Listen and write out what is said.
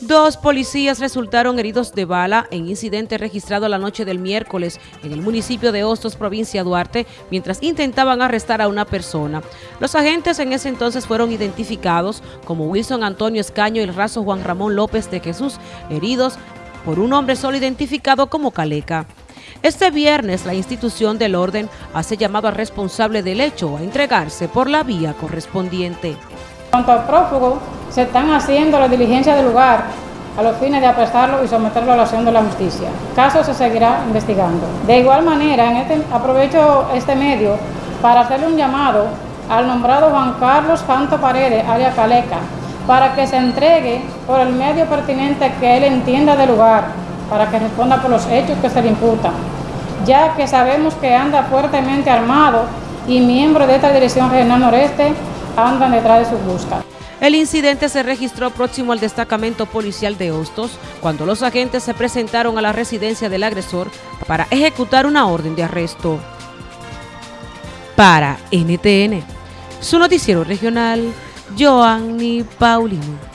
Dos policías resultaron heridos de bala en incidente registrado la noche del miércoles en el municipio de Hostos, provincia Duarte, mientras intentaban arrestar a una persona. Los agentes en ese entonces fueron identificados como Wilson Antonio Escaño y el raso Juan Ramón López de Jesús, heridos por un hombre solo identificado como Caleca. Este viernes la institución del orden hace llamado al responsable del hecho a entregarse por la vía correspondiente. cuanto al prófugo, se están haciendo las diligencias del lugar a los fines de aprestarlo y someterlo a la acción de la justicia. Caso se seguirá investigando. De igual manera, este, aprovecho este medio para hacerle un llamado al nombrado Juan Carlos Fanto Paredes, alias Caleca, para que se entregue por el medio pertinente que él entienda del lugar, para que responda por los hechos que se le imputan, ya que sabemos que anda fuertemente armado y miembros de esta Dirección Regional Noreste andan detrás de sus buscas. El incidente se registró próximo al destacamento policial de Hostos, cuando los agentes se presentaron a la residencia del agresor para ejecutar una orden de arresto. Para NTN, su noticiero regional, Joanny Paulino.